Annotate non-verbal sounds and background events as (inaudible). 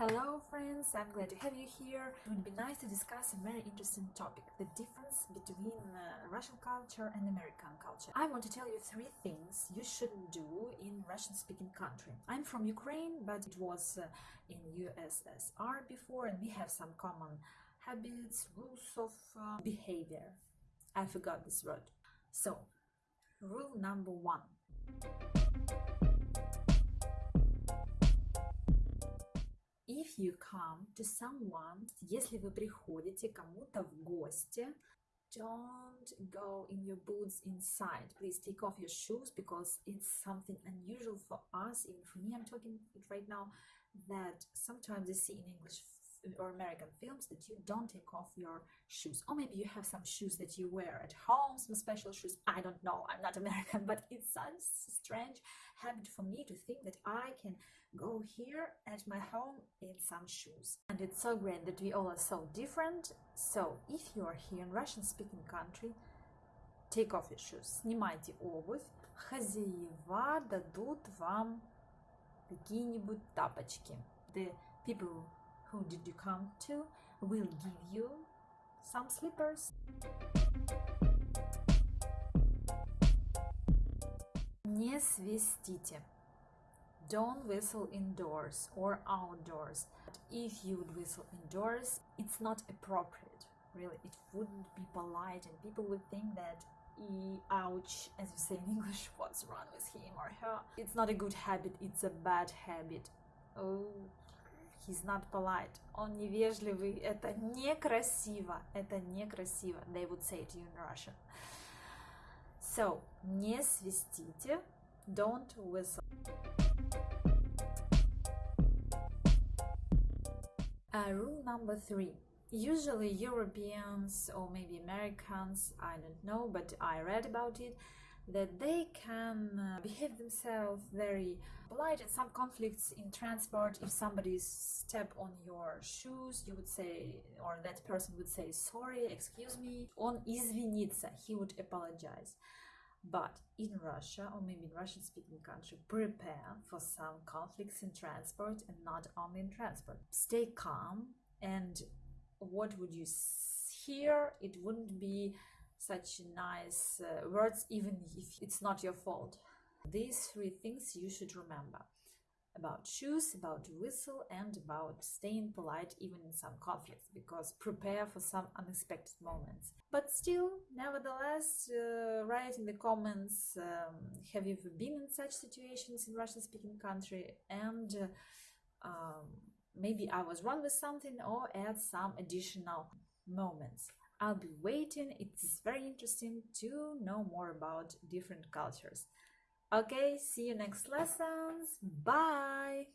Hello friends, I'm glad to have you here. It would be nice to discuss a very interesting topic, the difference between uh, Russian culture and American culture. I want to tell you three things you shouldn't do in Russian speaking country. I'm from Ukraine, but it was uh, in USSR before and we have some common habits, rules of uh, behavior. I forgot this word. So, rule number one. you come to someone, если вы приходите кому-то в гости, don't go in your boots inside. Please take off your shoes because it's something unusual for us, even for me. I'm talking it right now that sometimes you see in English or American films that you don't take off your shoes. Or maybe you have some shoes that you wear at home, some special shoes. I don't know. I'm not (laughs) American, but it's such a strange habit for me to think that I can go here at my home in some shoes. And it's so great that we all are so different. So if you are here in Russian speaking country, take off your shoes. Снимайте обувь. Хозяева дадут вам какие-нибудь тапочки. The people who did you come to will give you some slippers. Не свистите. Don't whistle indoors or outdoors. But if you would whistle indoors, it's not appropriate. Really, it wouldn't be polite, and people would think that e ouch as you say in (laughs) english what's wrong with him or her it's not a good habit it's a bad habit oh he's not polite, он невежливый, это некрасиво, это некрасиво, they would say to you in Russian. So, не свистите, don't whistle. Uh, rule number three. Usually Europeans or maybe Americans, I don't know, but I read about it, that they can uh, behave themselves very polite in some conflicts in transport if somebody step on your shoes you would say or that person would say sorry excuse me on извиниться he would apologize but in Russia or maybe in Russian speaking country prepare for some conflicts in transport and not only in transport stay calm and what would you hear it wouldn't be such nice uh, words even if it's not your fault. These three things you should remember. About shoes about whistle and about staying polite even in some conflicts because prepare for some unexpected moments. But still nevertheless uh, write in the comments um, have you been in such situations in russian speaking country? And uh, um, maybe i was wrong with something or add some additional moments I'll be waiting. It's very interesting to know more about different cultures. Okay, see you next lessons. Bye!